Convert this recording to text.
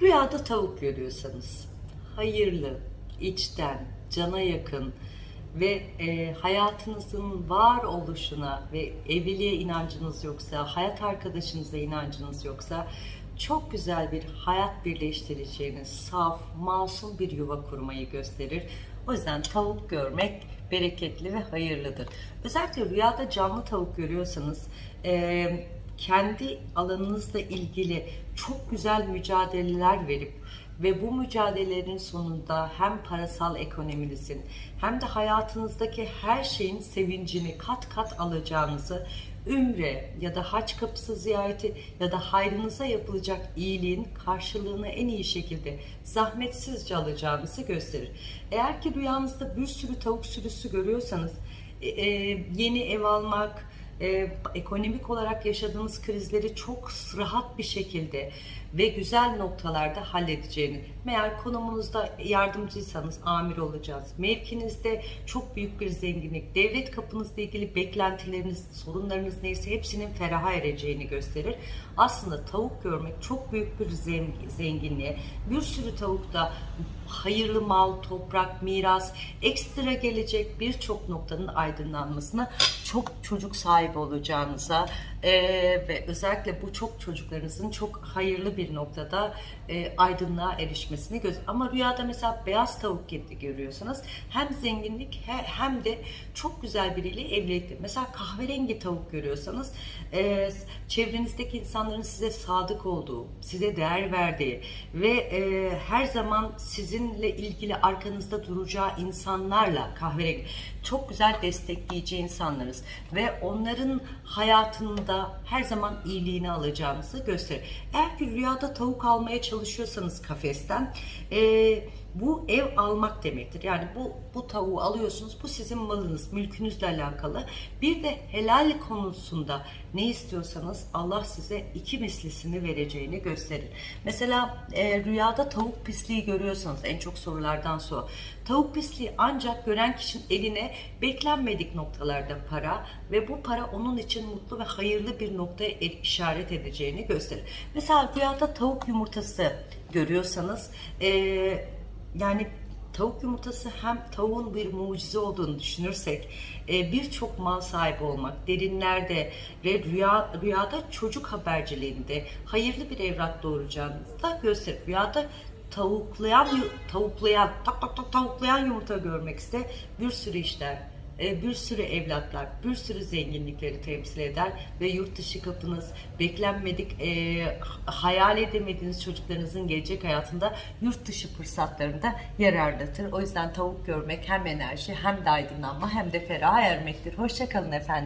Rüyada tavuk görüyorsanız hayırlı, içten, cana yakın ve e, hayatınızın var oluşuna ve evliliğe inancınız yoksa, hayat arkadaşınıza inancınız yoksa çok güzel bir hayat birleştireceğiniz saf, masum bir yuva kurmayı gösterir. O yüzden tavuk görmek bereketli ve hayırlıdır. Özellikle rüyada canlı tavuk görüyorsanız e, kendi alanınızla ilgili çok güzel mücadeleler verip ve bu mücadelelerin sonunda hem parasal ekonominizin hem de hayatınızdaki her şeyin sevincini kat kat alacağınızı ümre ya da haç kapısı ziyareti ya da hayrınıza yapılacak iyiliğin karşılığını en iyi şekilde zahmetsizce alacağınızı gösterir. Eğer ki rüyanızda bir sürü tavuk sürüsü görüyorsanız e, e, yeni ev almak, e, ekonomik olarak yaşadığınız krizleri çok rahat bir şekilde ve güzel noktalarda halledeceğini, meğer konumunuzda yardımcıysanız amir olacağız, mevkinizde çok büyük bir zenginlik, devlet kapınızla ilgili beklentileriniz, sorunlarınız neyse hepsinin feraha ereceğini gösterir. Aslında tavuk görmek çok büyük bir zenginliğe, bir sürü tavukta hayırlı mal, toprak, miras, ekstra gelecek birçok noktanın aydınlanmasına çok çocuk sahibi olacağınıza e, ve özellikle bu çok çocuklarınızın çok hayırlı bir noktada e, aydınlığa erişmesini göz ama rüyada mesela beyaz tavuk görüyorsanız hem zenginlik hem de çok güzel biriyle evlilikte. Mesela kahverengi tavuk görüyorsanız e, çevrenizdeki insanların size sadık olduğu size değer verdiği ve e, her zaman sizinle ilgili arkanızda duracağı insanlarla kahverengi çok güzel destekleyici insanlarız ve onların hayatında her zaman iyiliğini alacağınızı gösterir. Eğer ki rüyada tavuk almaya çalışıyorsanız kafesten e, bu ev almak demektir. Yani bu, bu tavuğu alıyorsunuz. Bu sizin malınız, mülkünüzle alakalı. Bir de helal konusunda ne istiyorsanız Allah size iki mislisini vereceğini gösterir. Mesela e, rüyada tavuk pisliği görüyorsanız en çok sorulardan sonra tavuk pisliği ancak gören kişinin eline beklenmedik noktalarda para ve bu para onun için mutlu ve hayırlı bir noktaya işaret edeceğini gösterir. Mesela rüyada tavuk yumurtası görüyorsanız eee yani tavuk yumurtası hem tavuğun bir mucize olduğunu düşünürsek e, birçok mal sahibi olmak, derinlerde ve rüya, rüyada çocuk haberciliğinde hayırlı bir evlat doğuracağınızı da gösterir. Rüyada tavuklayan, tavuklayan, tak tak tak tavuklayan yumurta görmek iste bir sürü işler bir sürü evlatlar, bir sürü zenginlikleri temsil eder ve yurt dışı kapınız, beklenmedik, e, hayal edemediğiniz çocuklarınızın gelecek hayatında yurt dışı fırsatlarında yararlatır. O yüzden tavuk görmek hem enerji hem de aydınlanma hem de ferah ermektir. Hoşçakalın efendim.